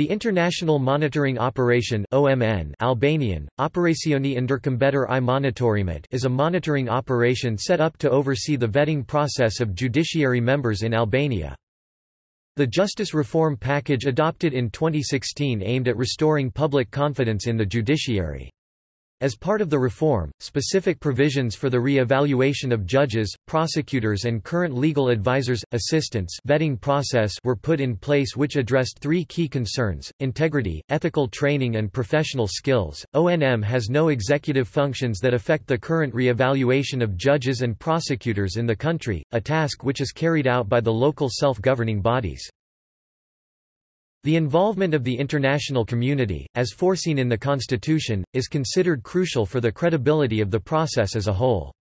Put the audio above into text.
The International Monitoring Operation OMN Albanian, Operacioni Ndërkombëtar i Monitorimit is a monitoring operation set up to oversee the vetting process of judiciary members in Albania. The justice reform package adopted in 2016 aimed at restoring public confidence in the judiciary. As part of the reform, specific provisions for the re-evaluation of judges, prosecutors and current legal advisors, assistants vetting process were put in place which addressed three key concerns, integrity, ethical training and professional skills. ONM has no executive functions that affect the current re-evaluation of judges and prosecutors in the country, a task which is carried out by the local self-governing bodies. The involvement of the international community, as foreseen in the Constitution, is considered crucial for the credibility of the process as a whole.